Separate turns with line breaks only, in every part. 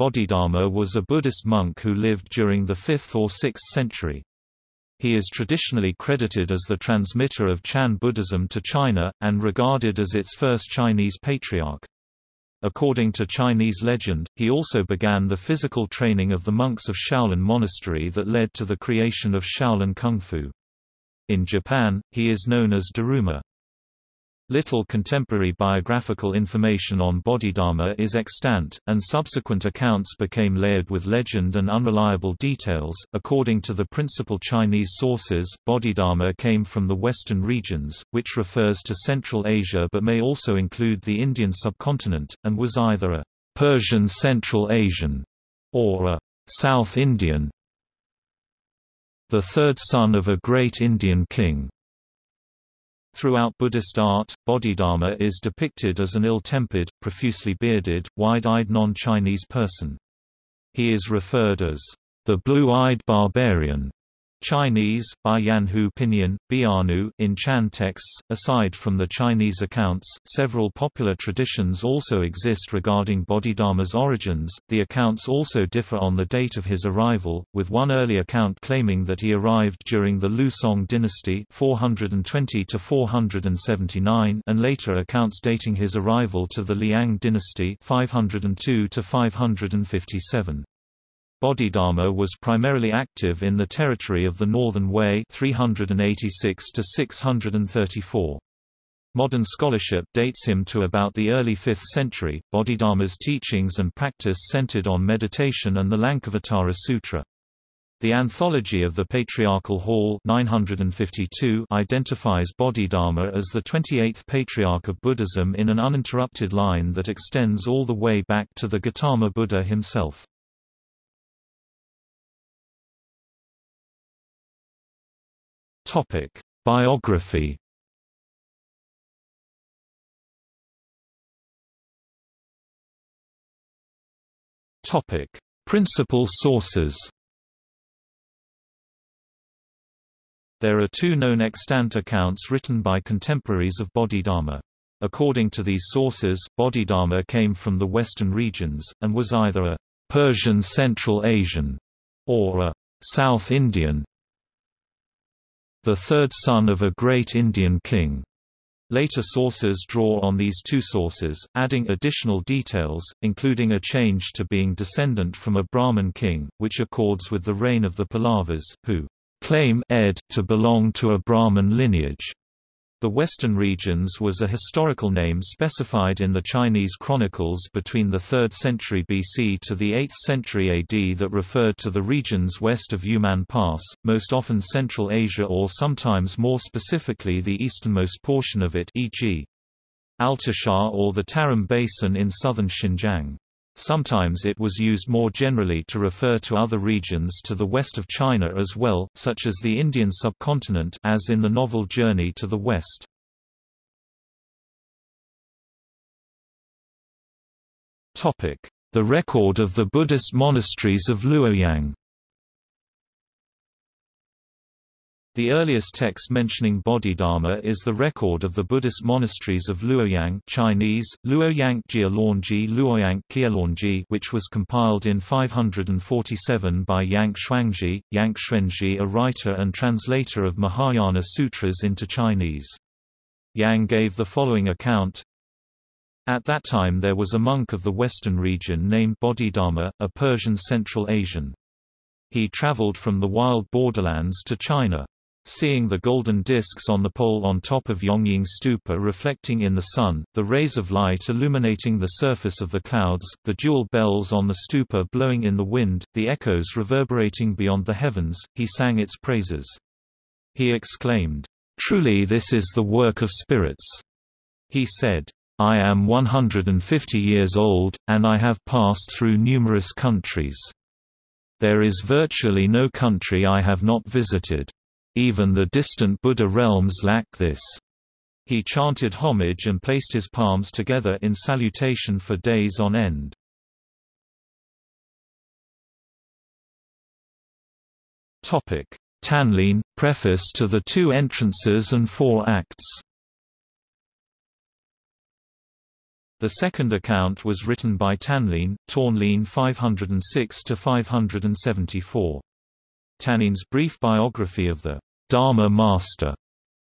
Bodhidharma was a Buddhist monk who lived during the 5th or 6th century. He is traditionally credited as the transmitter of Chan Buddhism to China, and regarded as its first Chinese patriarch. According to Chinese legend, he also began the physical training of the monks of Shaolin Monastery that led to the creation of Shaolin Kung Fu. In Japan, he is known as Daruma. Little contemporary biographical information on Bodhidharma is extant, and subsequent accounts became layered with legend and unreliable details. According to the principal Chinese sources, Bodhidharma came from the western regions, which refers to Central Asia but may also include the Indian subcontinent, and was either a Persian Central Asian or a South Indian, the third son of a great Indian king. Throughout Buddhist art, Bodhidharma is depicted as an ill-tempered, profusely bearded, wide-eyed non-Chinese person. He is referred as the blue-eyed barbarian, Chinese, by Yanhu Pinyin, Bianu in Chan texts. Aside from the Chinese accounts, several popular traditions also exist regarding Bodhidharma's origins. The accounts also differ on the date of his arrival, with one early account claiming that he arrived during the Liu Song dynasty 420 to 479 and later accounts dating his arrival to the Liang dynasty 502 to 557. Bodhidharma was primarily active in the territory of the Northern Wei 386 to 634. Modern scholarship dates him to about the early 5th century. Bodhidharma's teachings and practice centered on meditation and the Lankavatara Sutra. The Anthology of the Patriarchal Hall 952 identifies Bodhidharma as the 28th Patriarch of Buddhism in an uninterrupted line that extends all the way back to the Gautama Buddha himself. Topic: Biography. Topic: Principal sources. There are two known extant accounts written by contemporaries of Bodhidharma. According to these sources, Bodhidharma came from the western regions, and was either a Persian Central Asian or a South Indian the third son of a great Indian king. Later sources draw on these two sources, adding additional details, including a change to being descendant from a Brahmin king, which accords with the reign of the Pallavas, who claim ed to belong to a Brahmin lineage. The western regions was a historical name specified in the Chinese chronicles between the 3rd century BC to the 8th century AD that referred to the regions west of Yumen Pass, most often Central Asia or sometimes more specifically the easternmost portion of it e.g. Altishahr or the Tarim Basin in southern Xinjiang. Sometimes it was used more generally to refer to other regions to the west of China as well, such as the Indian subcontinent as in the novel Journey to the West. The record of the Buddhist monasteries of Luoyang The earliest text mentioning Bodhidharma is the record of the Buddhist monasteries of Luoyang Chinese, Luoyang Jialongji Luoyang which was compiled in 547 by Yang Shuangji, Yang Xuanzhi a writer and translator of Mahayana sutras into Chinese. Yang gave the following account, at that time there was a monk of the western region named Bodhidharma, a Persian Central Asian. He traveled from the wild borderlands to China. Seeing the golden discs on the pole on top of Yongning Stupa reflecting in the sun, the rays of light illuminating the surface of the clouds, the jewel bells on the stupa blowing in the wind, the echoes reverberating beyond the heavens, he sang its praises. He exclaimed, "'Truly this is the work of spirits!' He said, I am 150 years old, and I have passed through numerous countries. There is virtually no country I have not visited. Even the distant Buddha realms lack this. He chanted homage and placed his palms together in salutation for days on end. Tanlin, preface to the two entrances and four acts The second account was written by Tanlin, Tawnlin 506–574. Tanlin's brief biography of the Dharma Master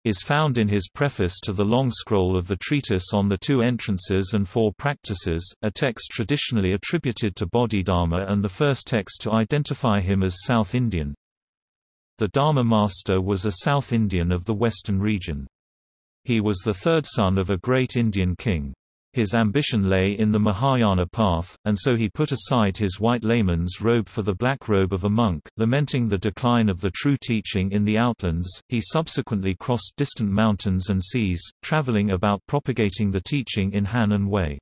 is found in his preface to the long scroll of the treatise on the two entrances and four practices, a text traditionally attributed to Bodhidharma and the first text to identify him as South Indian. The Dharma Master was a South Indian of the western region. He was the third son of a great Indian king. His ambition lay in the Mahayana path, and so he put aside his white layman's robe for the black robe of a monk. Lamenting the decline of the true teaching in the outlands, he subsequently crossed distant mountains and seas, traveling about propagating the teaching in Han and Wei.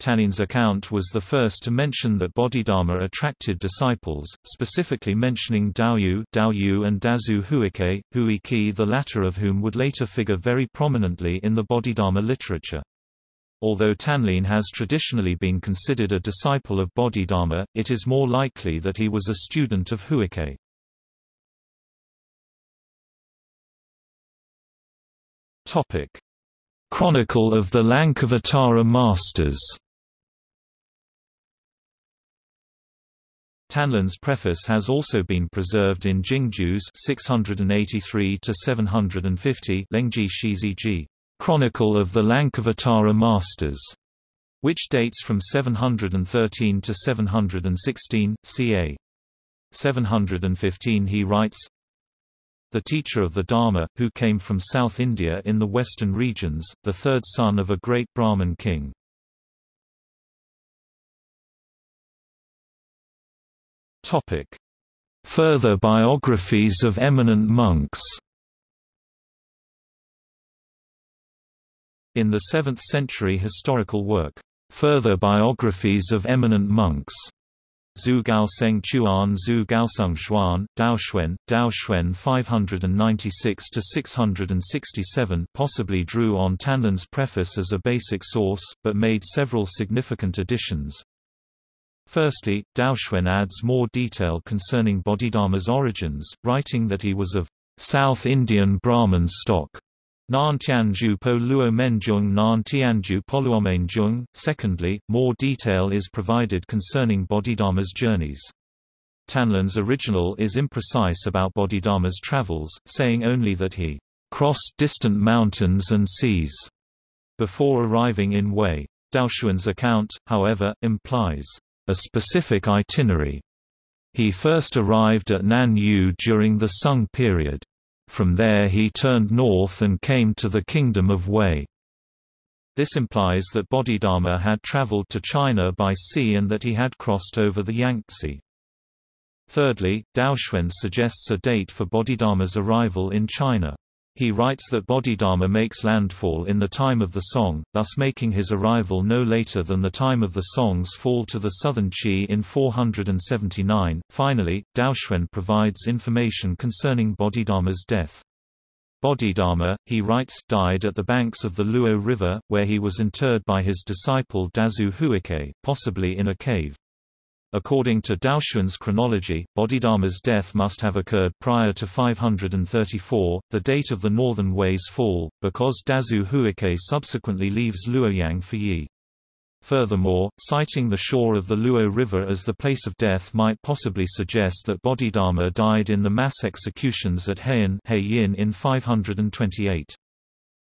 Tanlin's account was the first to mention that Bodhidharma attracted disciples, specifically mentioning Daoyu, Daoyu and Dazu Huike, Huiki the latter of whom would later figure very prominently in the Bodhidharma literature. Although Tanlin has traditionally been considered a disciple of Bodhidharma, it is more likely that he was a student of Huike. Chronicle of the Lankavatara Masters Tanlin's preface has also been preserved in Jingjue's 683 to 750 Lengji Shiziji. Chronicle of the Lankavatara Masters, which dates from 713 to 716, ca. 715 he writes, The teacher of the Dharma, who came from South India in the western regions, the third son of a great Brahmin king. Further biographies of eminent monks In the 7th-century historical work, Further Biographies of Eminent Monks, Zhu Gaoseng Chuan Zhu Gaoseng Xuan, Daoxuan, Daoxuan 596–667 possibly drew on Tanlin's preface as a basic source, but made several significant additions. Firstly, Daoxuan adds more detail concerning Bodhidharma's origins, writing that he was of South Indian Brahmin stock, Nan Tianju po luo menjung Nan Tianju poluomenjung. Secondly, more detail is provided concerning Bodhidharma's journeys. Tanlin's original is imprecise about Bodhidharma's travels, saying only that he crossed distant mountains and seas before arriving in Wei. Daoxuan's account, however, implies a specific itinerary. He first arrived at Nan during the Sung period. From there he turned north and came to the Kingdom of Wei. This implies that Bodhidharma had traveled to China by sea and that he had crossed over the Yangtze. Thirdly, Daoxuan suggests a date for Bodhidharma's arrival in China. He writes that Bodhidharma makes landfall in the time of the song, thus making his arrival no later than the time of the song's fall to the southern Qi in 479. Finally, Daoxuan provides information concerning Bodhidharma's death. Bodhidharma, he writes, died at the banks of the Luo River, where he was interred by his disciple Dazu Huike, possibly in a cave. According to Daoxuan's chronology, Bodhidharma's death must have occurred prior to 534, the date of the northern Wei's fall, because Dazu Huike subsequently leaves Luoyang for Yi. Furthermore, citing the shore of the Luo River as the place of death might possibly suggest that Bodhidharma died in the mass executions at Heyin in 528.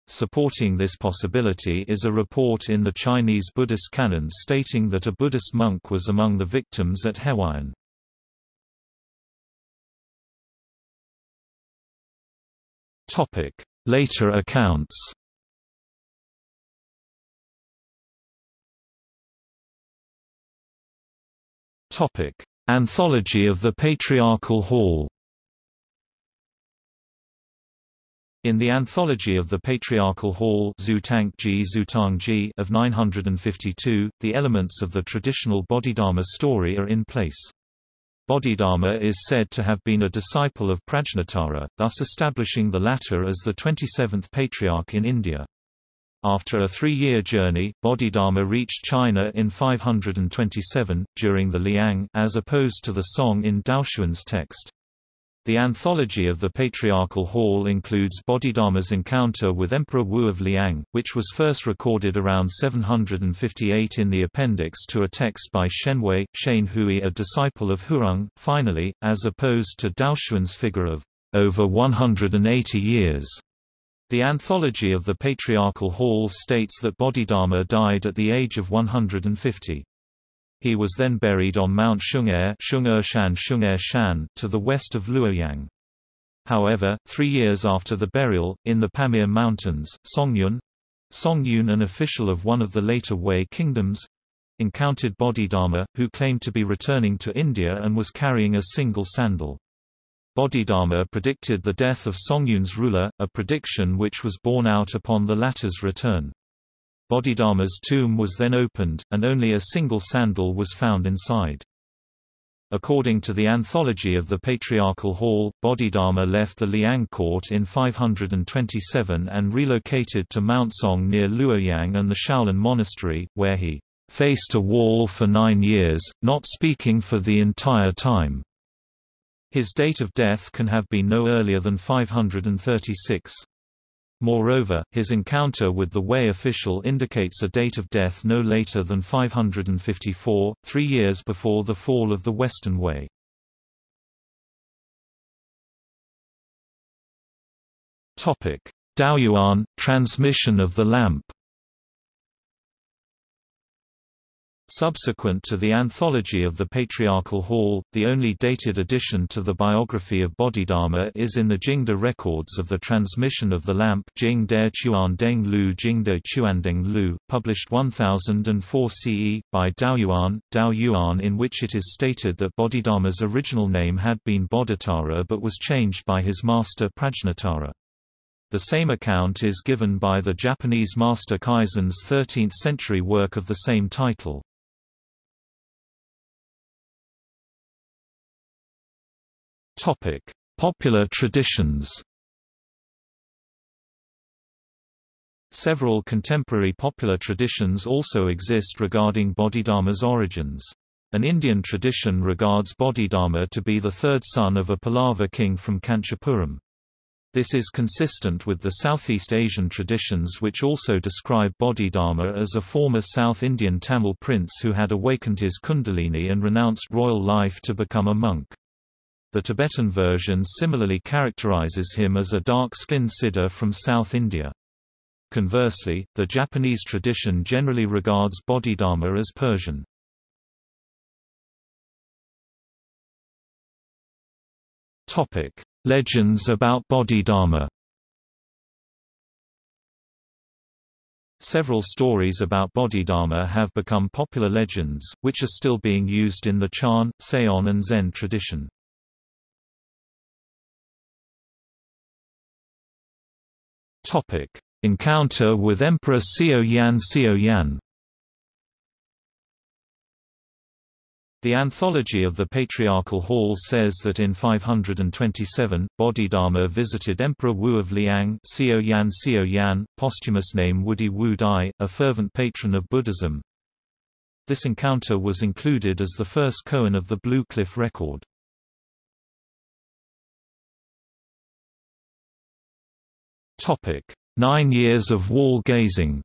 Supporting this possibility is a report in the Chinese Buddhist canon stating that a Buddhist monk was among the victims at Huaiyan. Later accounts Anthology of the Patriarchal Hall In the Anthology of the Patriarchal Hall of 952, the elements of the traditional Bodhidharma story are in place. Bodhidharma is said to have been a disciple of Prajnatara, thus establishing the latter as the 27th patriarch in India. After a three-year journey, Bodhidharma reached China in 527, during the Liang as opposed to the Song in Daoxuan's text. The anthology of the Patriarchal Hall includes Bodhidharma's encounter with Emperor Wu of Liang, which was first recorded around 758 in the appendix to a text by Shenhui, Shane Hui a disciple of Huineng. Finally, as opposed to Daoxuan's figure of over 180 years, the anthology of the Patriarchal Hall states that Bodhidharma died at the age of 150. He was then buried on Mount Xiong'er to the west of Luoyang. However, three years after the burial, in the Pamir Mountains, Songyun Songyun an official of one of the later Wei kingdoms, encountered Bodhidharma, who claimed to be returning to India and was carrying a single sandal. Bodhidharma predicted the death of Songyun's ruler, a prediction which was borne out upon the latter's return. Bodhidharma's tomb was then opened, and only a single sandal was found inside. According to the Anthology of the Patriarchal Hall, Bodhidharma left the Liang court in 527 and relocated to Mount Song near Luoyang and the Shaolin Monastery, where he faced a wall for nine years, not speaking for the entire time. His date of death can have been no earlier than 536. Moreover, his encounter with the Wei official indicates a date of death no later than 554, three years before the fall of the Western Wei. Daoyuan, transmission of the lamp Subsequent to the anthology of the Patriarchal Hall, the only dated addition to the biography of Bodhidharma is in the Jingde records of the transmission of the lamp Jing De Chuandeng Lu Jingde Chuandeng Lu, published 1004 CE, by Daoyuan, Daoyuan in which it is stated that Bodhidharma's original name had been Bodhitara but was changed by his master Prajnatara. The same account is given by the Japanese master Keizan's 13th-century work of the same title. Topic: Popular traditions. Several contemporary popular traditions also exist regarding Bodhidharma's origins. An Indian tradition regards Bodhidharma to be the third son of a Pallava king from Kanchipuram. This is consistent with the Southeast Asian traditions which also describe Bodhidharma as a former South Indian Tamil prince who had awakened his kundalini and renounced royal life to become a monk. The Tibetan version similarly characterizes him as a dark-skinned Siddha from South India. Conversely, the Japanese tradition generally regards Bodhidharma as Persian. Legends about Bodhidharma Several stories about Bodhidharma have become popular legends, which are still being used in the Chan, Seon and Zen tradition. Topic: Encounter with Emperor Xiao Yan Xiao Yan. The Anthology of the Patriarchal Hall says that in 527, Bodhidharma visited Emperor Wu of Liang Xiao Yan Xiao Yan, posthumous name Wudi Wu Dai, a fervent patron of Buddhism. This encounter was included as the first koan of the Blue Cliff record. Nine years of wall gazing.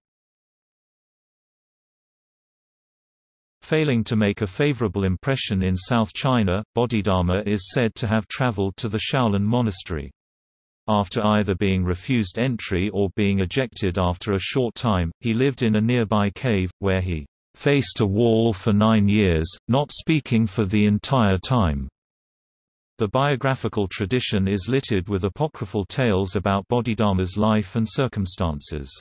Failing to make a favorable impression in South China, Bodhidharma is said to have traveled to the Shaolin Monastery. After either being refused entry or being ejected after a short time, he lived in a nearby cave, where he faced a wall for nine years, not speaking for the entire time. The biographical tradition is littered with apocryphal tales about Bodhidharma's life and circumstances.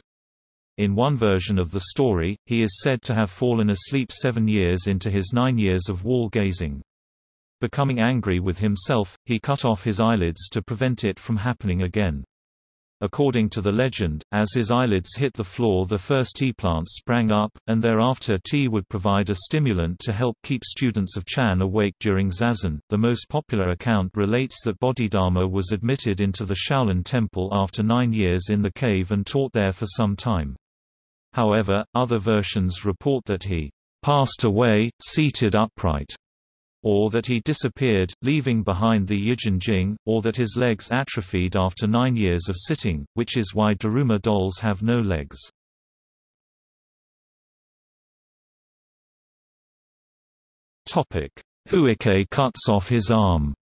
In one version of the story, he is said to have fallen asleep seven years into his nine years of wall gazing. Becoming angry with himself, he cut off his eyelids to prevent it from happening again. According to the legend, as his eyelids hit the floor the first tea plants sprang up, and thereafter tea would provide a stimulant to help keep students of Chan awake during zazen. The most popular account relates that Bodhidharma was admitted into the Shaolin temple after nine years in the cave and taught there for some time. However, other versions report that he passed away, seated upright, or that he disappeared, leaving behind the Yijin Jing, or that his legs atrophied after nine years of sitting, which is why Daruma dolls have no legs. Huike cuts off his arm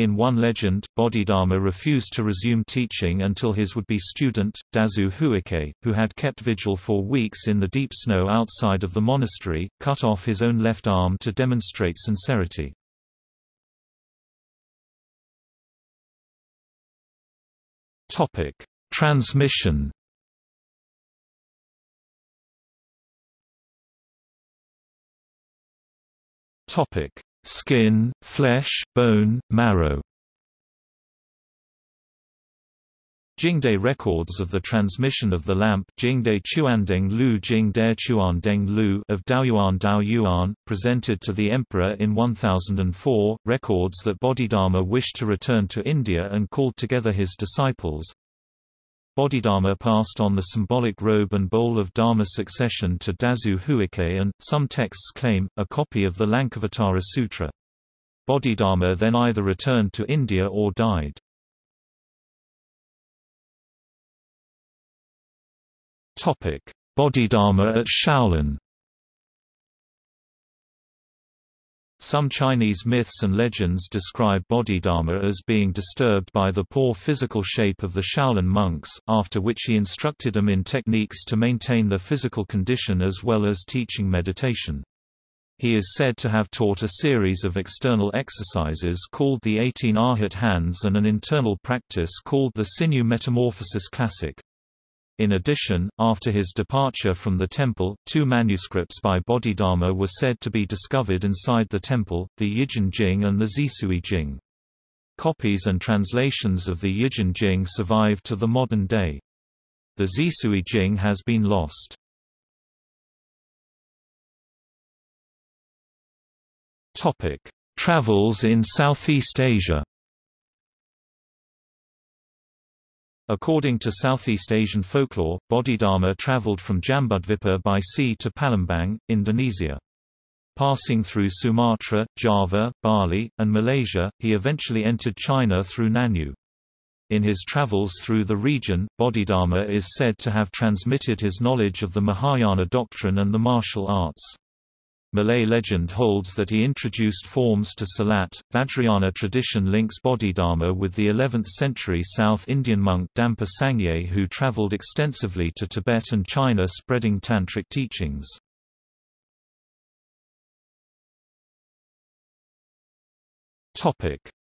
In one legend, Bodhidharma refused to resume teaching until his would-be student, Dazu Huike, who had kept vigil for weeks in the deep snow outside of the monastery, cut off his own left arm to demonstrate sincerity. Topic: Transmission Topic: Skin, flesh, bone, marrow. Jingde records of the transmission of the lamp Jingde Chuandeng Lu Jingde Chuandeng Lu of Daoyuan Daoyuan, presented to the emperor in 1004, records that Bodhidharma wished to return to India and called together his disciples, Bodhidharma passed on the symbolic robe and bowl of Dharma succession to Dazu Huike and, some texts claim, a copy of the Lankavatara Sutra. Bodhidharma then either returned to India or died. Bodhidharma at Shaolin Some Chinese myths and legends describe Bodhidharma as being disturbed by the poor physical shape of the Shaolin monks, after which he instructed them in techniques to maintain their physical condition as well as teaching meditation. He is said to have taught a series of external exercises called the 18 Arhat hands and an internal practice called the Sinew Metamorphosis Classic. In addition, after his departure from the temple, two manuscripts by Bodhidharma were said to be discovered inside the temple, the Yijin Jing and the Xisui Jing. Copies and translations of the Yijin Jing survive to the modern day. The Xisui Jing has been lost. Travels in Southeast Asia According to Southeast Asian folklore, Bodhidharma traveled from Jambudvipa by sea to Palembang, Indonesia. Passing through Sumatra, Java, Bali, and Malaysia, he eventually entered China through Nanyue. In his travels through the region, Bodhidharma is said to have transmitted his knowledge of the Mahayana doctrine and the martial arts. Malay legend holds that he introduced forms to Silat. Vajrayana tradition links Bodhidharma with the 11th century South Indian monk Dampa Sangye who travelled extensively to Tibet and China spreading tantric teachings.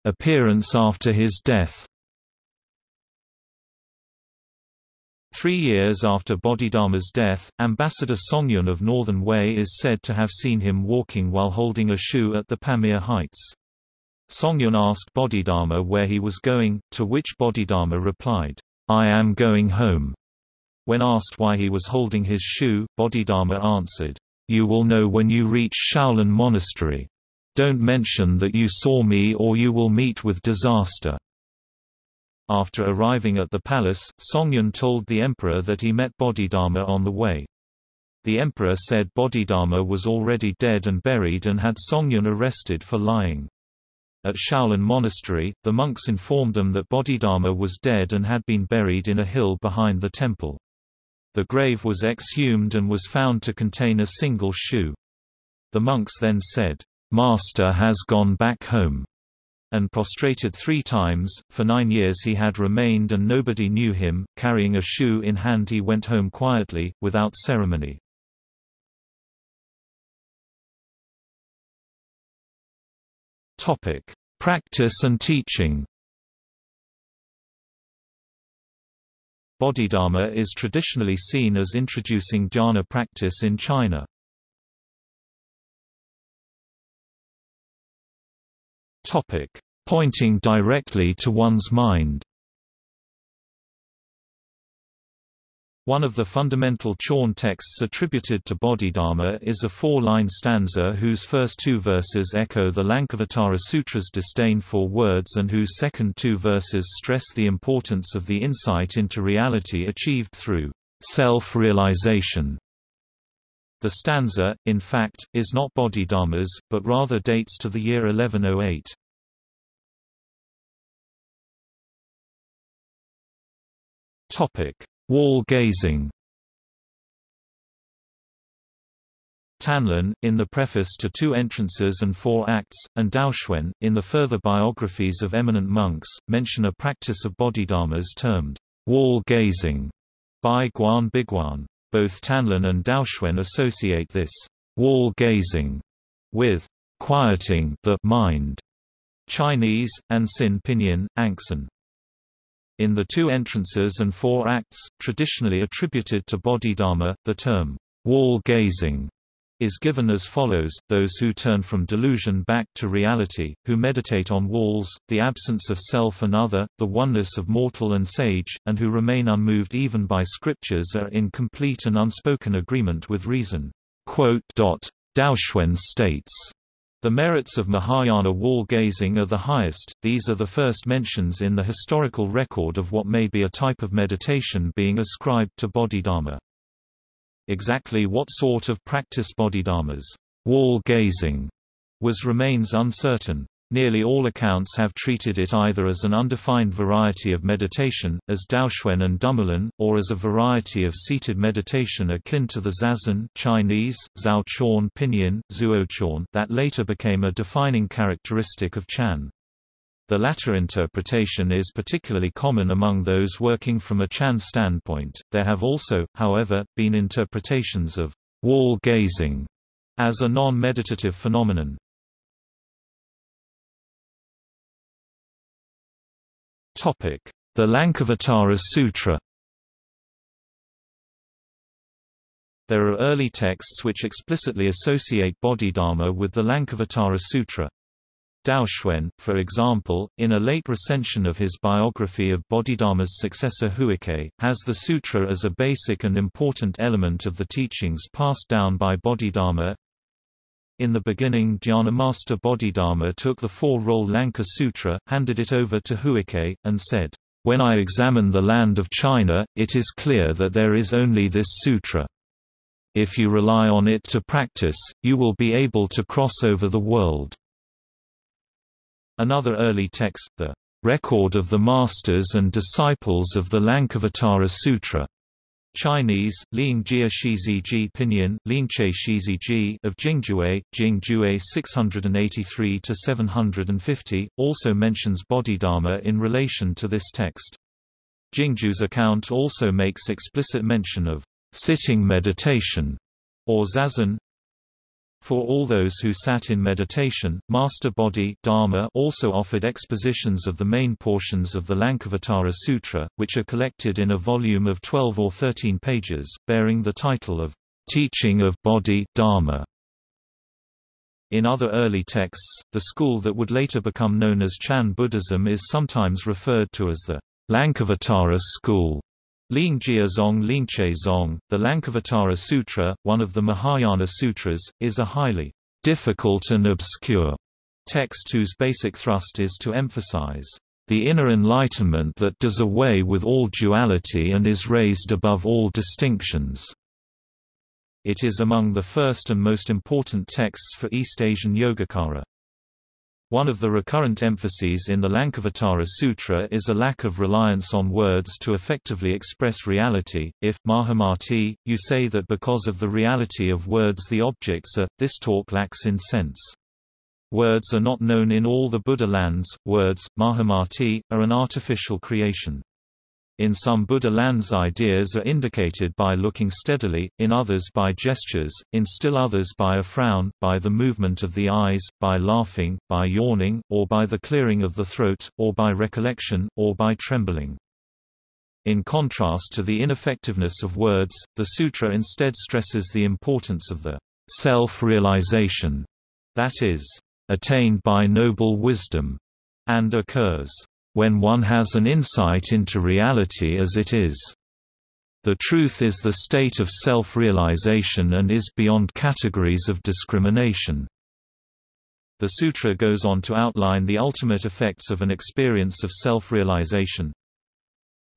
Appearance after his death Three years after Bodhidharma's death, Ambassador Songyun of Northern Wei is said to have seen him walking while holding a shoe at the Pamir Heights. Songyun asked Bodhidharma where he was going, to which Bodhidharma replied, I am going home. When asked why he was holding his shoe, Bodhidharma answered, You will know when you reach Shaolin Monastery. Don't mention that you saw me or you will meet with disaster. After arriving at the palace, Songyun told the emperor that he met Bodhidharma on the way. The emperor said Bodhidharma was already dead and buried and had Songyun arrested for lying. At Shaolin Monastery, the monks informed them that Bodhidharma was dead and had been buried in a hill behind the temple. The grave was exhumed and was found to contain a single shoe. The monks then said, "'Master has gone back home' and prostrated three times. For nine years he had remained and nobody knew him. Carrying a shoe in hand, he went home quietly, without ceremony. Topic: Practice and teaching. Bodhidharma is traditionally seen as introducing dhyana practice in China. Topic: Pointing directly to one's mind. One of the fundamental Chan texts attributed to Bodhidharma is a four-line stanza whose first two verses echo the Lankavatara Sutra's disdain for words and whose second two verses stress the importance of the insight into reality achieved through self-realization. The stanza, in fact, is not Bodhidharma's, but rather dates to the year 1108. Wall gazing Tanlin, in the preface to Two Entrances and Four Acts, and Daoxuan, in the further biographies of eminent monks, mention a practice of bodhidharmas termed wall gazing by Guan Biguan. Both Tanlin and Daoxuan associate this wall gazing with quieting the mind. Chinese, and Sin Pinyin, Angsan. In the two entrances and four acts, traditionally attributed to Bodhidharma, the term wall gazing is given as follows, those who turn from delusion back to reality, who meditate on walls, the absence of self and other, the oneness of mortal and sage, and who remain unmoved even by scriptures are in complete and unspoken agreement with reason. Daoxuan states, the merits of Mahayana wall gazing are the highest, these are the first mentions in the historical record of what may be a type of meditation being ascribed to Bodhidharma. Exactly what sort of practice Bodhidharma's wall gazing was remains uncertain. Nearly all accounts have treated it either as an undefined variety of meditation, as Daoxuan and Dumoulin, or as a variety of seated meditation akin to the Zazen Chinese, Zhao Chuan Pinyin, Zuochuan that later became a defining characteristic of Chan. The latter interpretation is particularly common among those working from a Chan standpoint. There have also, however, been interpretations of wall gazing as a non-meditative phenomenon. The Lankavatara Sutra. There are early texts which explicitly associate Bodhidharma with the Lankavatara Sutra. Daoxuan, for example, in a late recension of his biography of Bodhidharma's successor Huike, has the sutra as a basic and important element of the teachings passed down by Bodhidharma. In the beginning Dhyana Master Bodhidharma took the four-roll Lanka Sutra, handed it over to Huike, and said, "'When I examine the land of China, it is clear that there is only this sutra. If you rely on it to practice, you will be able to cross over the world.' Another early text, the Record of the Masters and Disciples of the Lankavatara Sutra, Chinese, Ling Jia Shizi Ji Pinyin, Ling Che Shizi Ji of Jingjue, Jingjue 683-750, also mentions Bodhidharma in relation to this text. Jingjue's account also makes explicit mention of sitting meditation, or zazen, for all those who sat in meditation, Master Bodhi Dharma also offered expositions of the main portions of the Lankavatara Sutra, which are collected in a volume of 12 or 13 pages, bearing the title of Teaching of Bodhi Dharma. In other early texts, the school that would later become known as Chan Buddhism is sometimes referred to as the Lankavatara school. Lingjia Zong Lingche Zong, the Lankavatara Sutra, one of the Mahayana sutras, is a highly difficult and obscure text whose basic thrust is to emphasize the inner enlightenment that does away with all duality and is raised above all distinctions. It is among the first and most important texts for East Asian Yogacara. One of the recurrent emphases in the Lankavatara Sutra is a lack of reliance on words to effectively express reality. If, Mahamati, you say that because of the reality of words the objects are, this talk lacks in sense. Words are not known in all the Buddha lands, words, Mahamati, are an artificial creation. In some Buddha lands ideas are indicated by looking steadily, in others by gestures, in still others by a frown, by the movement of the eyes, by laughing, by yawning, or by the clearing of the throat, or by recollection, or by trembling. In contrast to the ineffectiveness of words, the sutra instead stresses the importance of the self-realization, that is, attained by noble wisdom, and occurs when one has an insight into reality as it is. The truth is the state of self-realization and is beyond categories of discrimination. The sutra goes on to outline the ultimate effects of an experience of self-realization.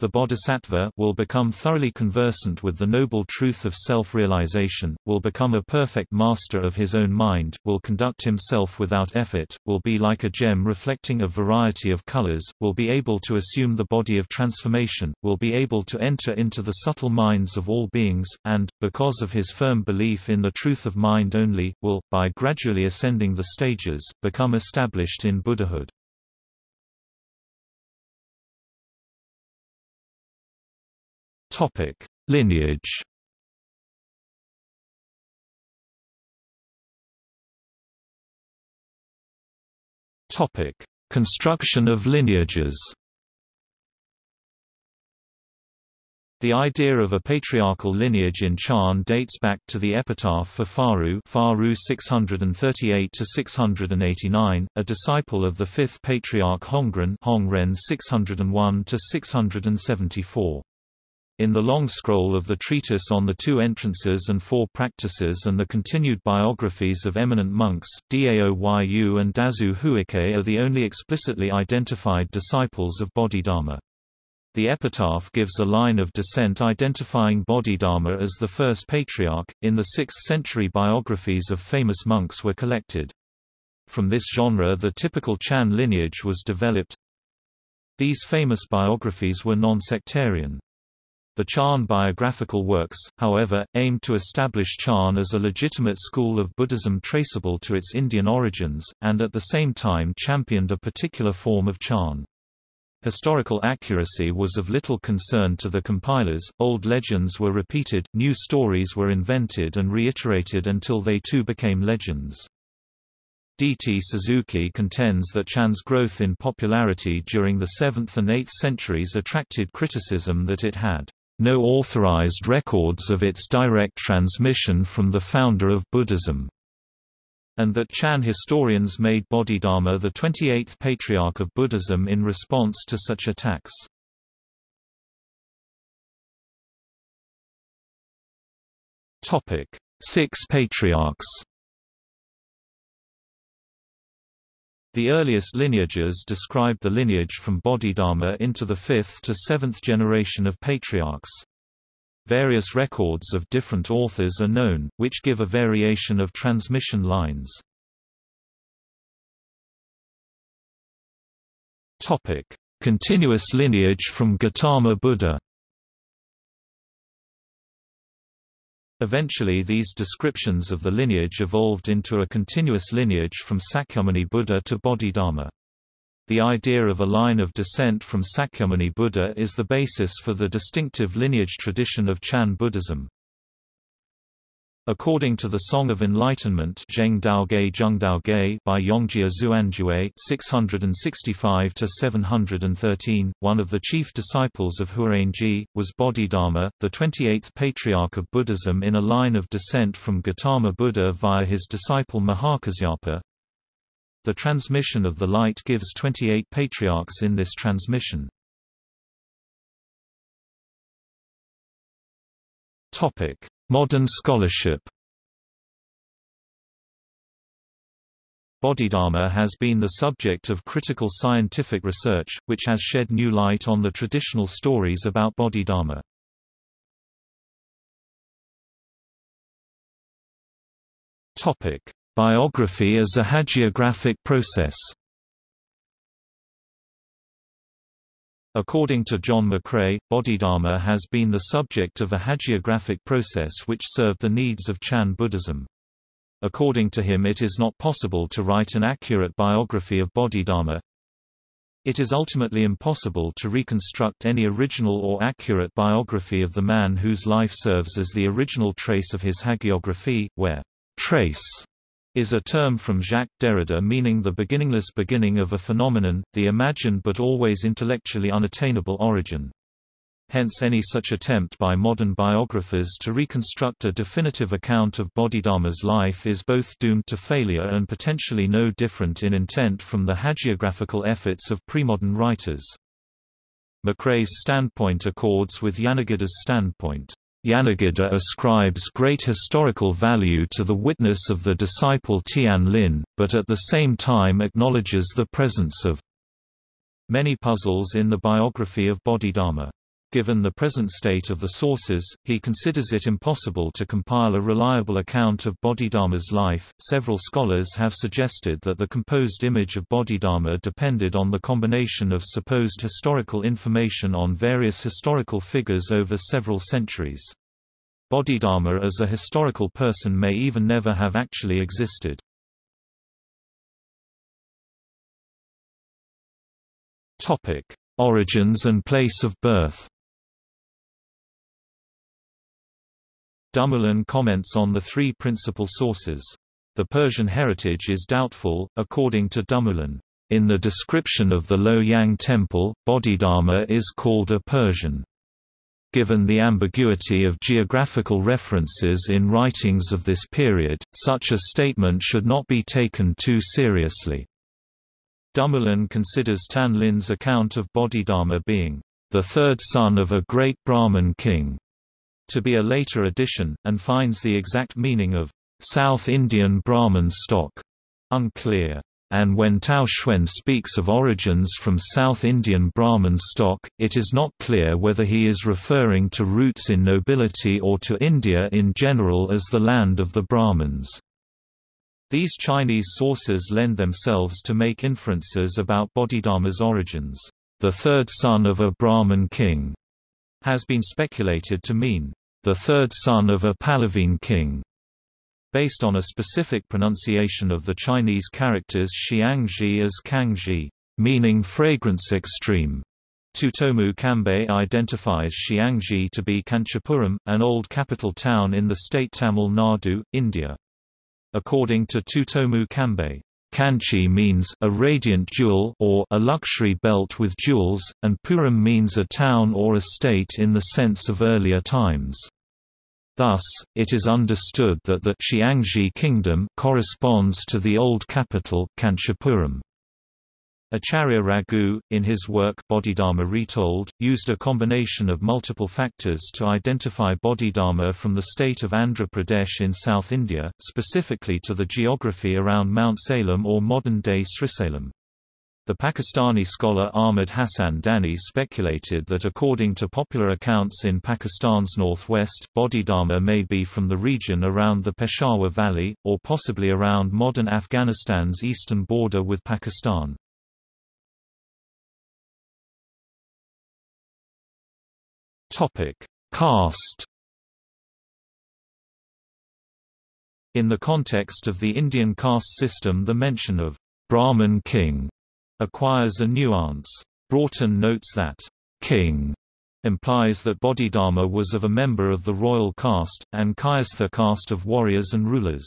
The bodhisattva will become thoroughly conversant with the noble truth of self-realization, will become a perfect master of his own mind, will conduct himself without effort, will be like a gem reflecting a variety of colors, will be able to assume the body of transformation, will be able to enter into the subtle minds of all beings, and, because of his firm belief in the truth of mind only, will, by gradually ascending the stages, become established in Buddhahood. Topic: Lineage. Topic: Construction of lineages. The idea of a patriarchal lineage in Chan dates back to the epitaph for Faru, Faru 638 to 689, a disciple of the fifth patriarch Hongren, Hongren 601 to 674. In the long scroll of the treatise on the two entrances and four practices and the continued biographies of eminent monks, Dao Yu and Dazu Huike are the only explicitly identified disciples of Bodhidharma. The epitaph gives a line of descent identifying Bodhidharma as the first patriarch. In the 6th century biographies of famous monks were collected. From this genre the typical Chan lineage was developed. These famous biographies were non-sectarian. The Chan biographical works, however, aimed to establish Chan as a legitimate school of Buddhism traceable to its Indian origins, and at the same time championed a particular form of Chan. Historical accuracy was of little concern to the compilers, old legends were repeated, new stories were invented and reiterated until they too became legends. D. T. Suzuki contends that Chan's growth in popularity during the 7th and 8th centuries attracted criticism that it had no authorized records of its direct transmission from the founder of Buddhism, and that Chan historians made Bodhidharma the 28th patriarch of Buddhism in response to such attacks. Six patriarchs The earliest lineages describe the lineage from Bodhidharma into the fifth to seventh generation of patriarchs. Various records of different authors are known, which give a variation of transmission lines. Continuous lineage from Gautama Buddha Eventually these descriptions of the lineage evolved into a continuous lineage from Sakyamuni Buddha to Bodhidharma. The idea of a line of descent from Sakyamuni Buddha is the basis for the distinctive lineage tradition of Chan Buddhism. According to the Song of Enlightenment by Yongjia Xuanjue 665–713, one of the chief disciples of Huarangi, was Bodhidharma, the 28th patriarch of Buddhism in a line of descent from Gautama Buddha via his disciple Mahakasyapa. The transmission of the light gives 28 patriarchs in this transmission. Topic Modern scholarship Bodhidharma has been the subject of critical scientific research, which has shed new light on the traditional stories about Bodhidharma. Biography as a hagiographic process According to John McRae, Bodhidharma has been the subject of a hagiographic process which served the needs of Chan Buddhism. According to him it is not possible to write an accurate biography of Bodhidharma. It is ultimately impossible to reconstruct any original or accurate biography of the man whose life serves as the original trace of his hagiography, where trace is a term from Jacques Derrida meaning the beginningless beginning of a phenomenon, the imagined but always intellectually unattainable origin. Hence any such attempt by modern biographers to reconstruct a definitive account of Bodhidharma's life is both doomed to failure and potentially no different in intent from the hagiographical efforts of premodern writers. McRae's standpoint accords with Yanagida's standpoint. Yanagida ascribes great historical value to the witness of the disciple Tian Lin, but at the same time acknowledges the presence of many puzzles in the biography of Bodhidharma. Given the present state of the sources, he considers it impossible to compile a reliable account of Bodhidharma's life. Several scholars have suggested that the composed image of Bodhidharma depended on the combination of supposed historical information on various historical figures over several centuries. Bodhidharma as a historical person may even never have actually existed. Topic: Origins and place of birth. Dumoulin comments on the three principal sources. The Persian heritage is doubtful, according to Dumoulin. In the description of the Luoyang temple, Bodhidharma is called a Persian. Given the ambiguity of geographical references in writings of this period, such a statement should not be taken too seriously. Dumoulin considers Tan Lin's account of Bodhidharma being the third son of a great Brahmin king, to be a later addition, and finds the exact meaning of South Indian Brahmin stock unclear. And when Daoxuan speaks of origins from South Indian Brahmin stock, it is not clear whether he is referring to roots in nobility or to India in general as the land of the Brahmins. These Chinese sources lend themselves to make inferences about Bodhidharma's origins. The third son of a Brahmin king has been speculated to mean, the third son of a Pallavine king, based on a specific pronunciation of the Chinese characters Xiangji as Kangji, meaning fragrance extreme. Tsutomu Kambe identifies Xiangji to be Kanchipuram, an old capital town in the state Tamil Nadu, India. According to Tsutomu Kambe, Kanchi means a radiant jewel or a luxury belt with jewels, and Puram means a town or a state in the sense of earlier times. Thus, it is understood that the Xiangji kingdom corresponds to the old capital Kanchipuram. Acharya Raghu, in his work Bodhidharma Retold, used a combination of multiple factors to identify Bodhidharma from the state of Andhra Pradesh in South India, specifically to the geography around Mount Salem or modern-day Srisailam. The Pakistani scholar Ahmad Hassan Dani speculated that according to popular accounts in Pakistan's northwest, Bodhidharma may be from the region around the Peshawar Valley, or possibly around modern Afghanistan's eastern border with Pakistan. Topic: Caste. In the context of the Indian caste system the mention of Brahmin king acquires a nuance. Broughton notes that king implies that Bodhidharma was of a member of the royal caste, and Kshatriya caste of warriors and rulers.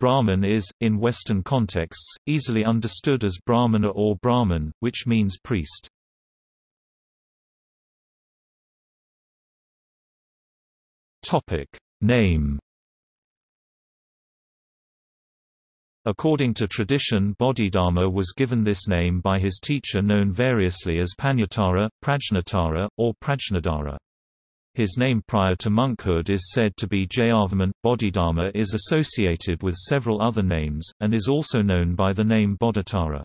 Brahmin is, in Western contexts, easily understood as Brahmana or Brahman, which means priest. Topic name According to tradition Bodhidharma was given this name by his teacher known variously as Panyatara, Prajnatara, or Prajnadara. His name prior to monkhood is said to be Jayavarman. Bodhidharma is associated with several other names, and is also known by the name Bodhitara.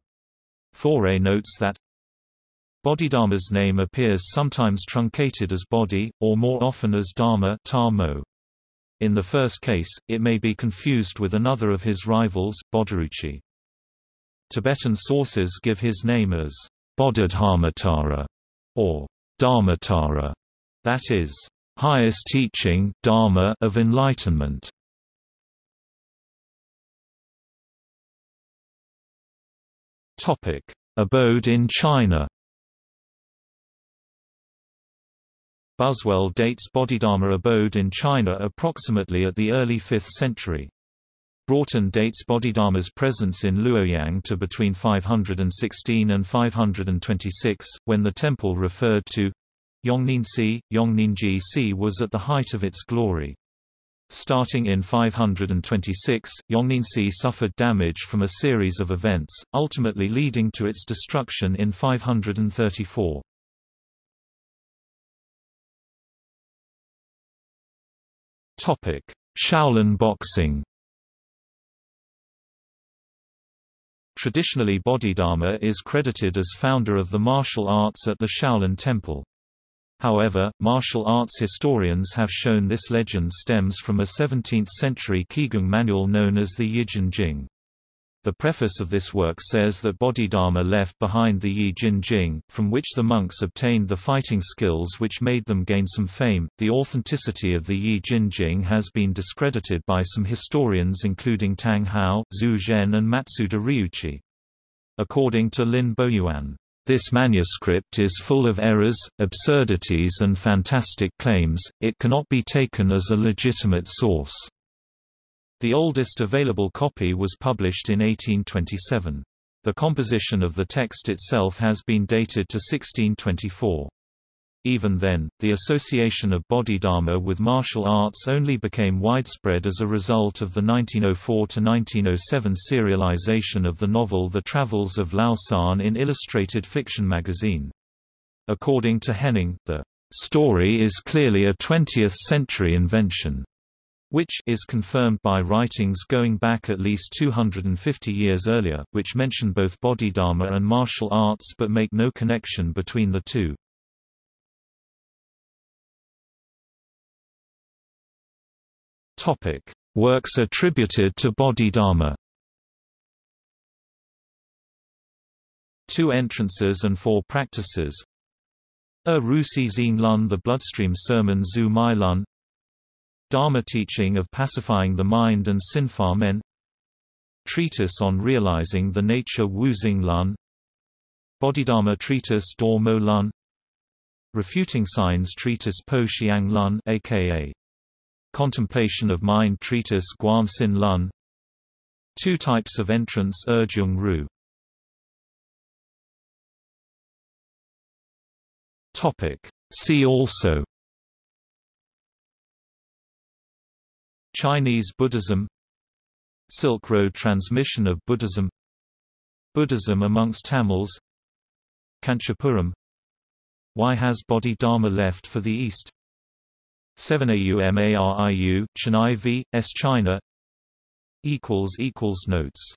Faure notes that Bodhidharma's name appears sometimes truncated as Bodhi, or more often as Dharma Tamo. In the first case, it may be confused with another of his rivals, Bodhiruchi. Tibetan sources give his name as Bodhidharmatara or Dharmatara, that is, highest teaching Dharma of enlightenment. Topic: Abode in China. Buswell dates Bodhidharma abode in China approximately at the early 5th century. Broughton dates Bodhidharma's presence in Luoyang to between 516 and 526, when the temple referred to Yongningsi, Yongningji Si was at the height of its glory. Starting in 526, Yongningsi suffered damage from a series of events, ultimately leading to its destruction in 534. Topic: Shaolin boxing. Traditionally Bodhidharma is credited as founder of the martial arts at the Shaolin Temple. However, martial arts historians have shown this legend stems from a 17th-century Qigong manual known as the Yijin Jing. The preface of this work says that Bodhidharma left behind the Yi Jin Jing, from which the monks obtained the fighting skills which made them gain some fame. The authenticity of the Yi Jin Jing has been discredited by some historians including Tang Hao, Xu Zhen and Matsuda Ryuichi. According to Lin Boyuan, this manuscript is full of errors, absurdities and fantastic claims, it cannot be taken as a legitimate source. The oldest available copy was published in 1827. The composition of the text itself has been dated to 1624. Even then, the association of Bodhidharma with martial arts only became widespread as a result of the 1904–1907 serialization of the novel The Travels of Lao Can in Illustrated Fiction magazine. According to Henning, the story is clearly a 20th-century invention which is confirmed by writings going back at least 250 years earlier, which mention both Bodhidharma and martial arts but make no connection between the two. Topic: Works attributed to Bodhidharma. Two entrances and four practices. A Rusi Xin Lun The Bloodstream Sermon Zhu Mai Lun Dharma teaching of pacifying the mind and Sinfa men. Treatise on realizing the nature Wu Xing Lun Bodhidharma Treatise Dor Mo Lun Refuting Signs Treatise Po Xiang Lun aka Contemplation of Mind Treatise Guan Sin Lun Two types of entrance Erjung Ru. Topic. See also Chinese Buddhism Silk Road transmission of Buddhism Buddhism amongst Tamils Kanchipuram Why has Bodhi-Dharma left for the East 7AUMARIU, Chennai v. S. China Notes